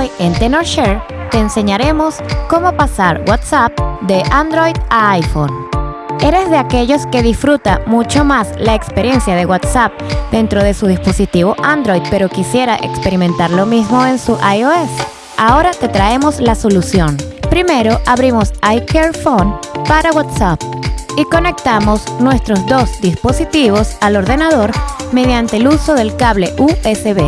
En TenorShare te enseñaremos cómo pasar WhatsApp de Android a iPhone. ¿Eres de aquellos que disfruta mucho más la experiencia de WhatsApp dentro de su dispositivo Android pero quisiera experimentar lo mismo en su iOS? Ahora te traemos la solución. Primero abrimos iCare Phone para WhatsApp y conectamos nuestros dos dispositivos al ordenador mediante el uso del cable USB.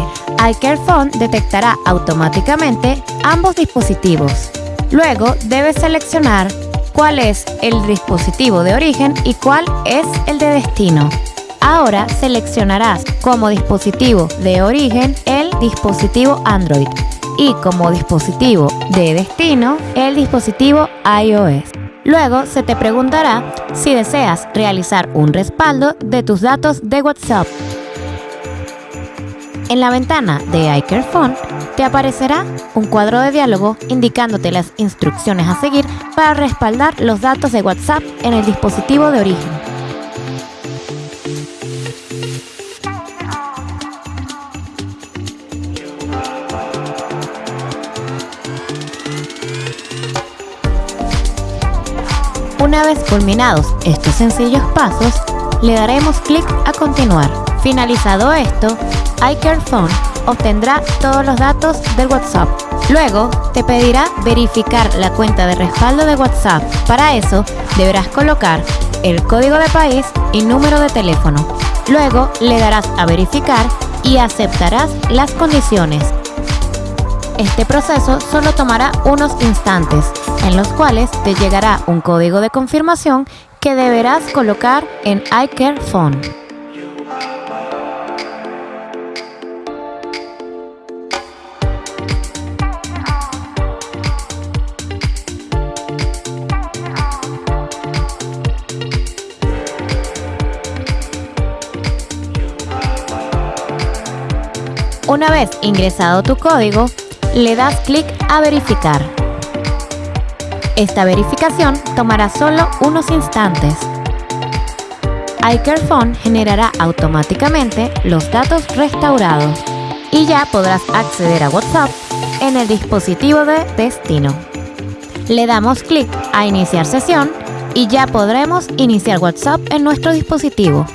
iCare Phone detectará automáticamente ambos dispositivos. Luego debes seleccionar cuál es el dispositivo de origen y cuál es el de destino. Ahora seleccionarás como dispositivo de origen el dispositivo Android y como dispositivo de destino el dispositivo iOS. Luego se te preguntará si deseas realizar un respaldo de tus datos de WhatsApp. En la ventana de iCareFone te aparecerá un cuadro de diálogo indicándote las instrucciones a seguir para respaldar los datos de WhatsApp en el dispositivo de origen. Una vez culminados estos sencillos pasos, le daremos clic a continuar. Finalizado esto, iCareFone obtendrá todos los datos del WhatsApp. Luego, te pedirá verificar la cuenta de respaldo de WhatsApp. Para eso, deberás colocar el código de país y número de teléfono. Luego, le darás a verificar y aceptarás las condiciones. Este proceso solo tomará unos instantes, en los cuales te llegará un código de confirmación que deberás colocar en iCareFone. Una vez ingresado tu código, le das clic a verificar. Esta verificación tomará solo unos instantes. iCareFone generará automáticamente los datos restaurados y ya podrás acceder a WhatsApp en el dispositivo de destino. Le damos clic a iniciar sesión y ya podremos iniciar WhatsApp en nuestro dispositivo.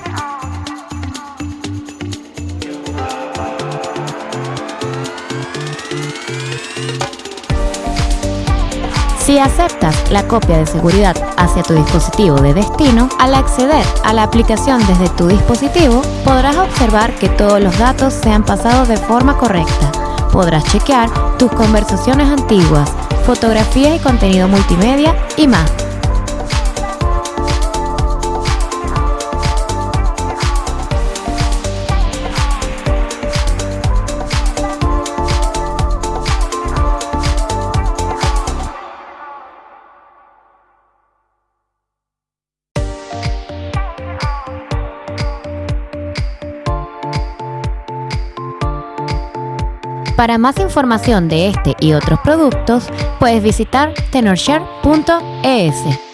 Si aceptas la copia de seguridad hacia tu dispositivo de destino, al acceder a la aplicación desde tu dispositivo, podrás observar que todos los datos se han pasado de forma correcta. Podrás chequear tus conversaciones antiguas, fotografías y contenido multimedia y más. Para más información de este y otros productos, puedes visitar tenorshare.es.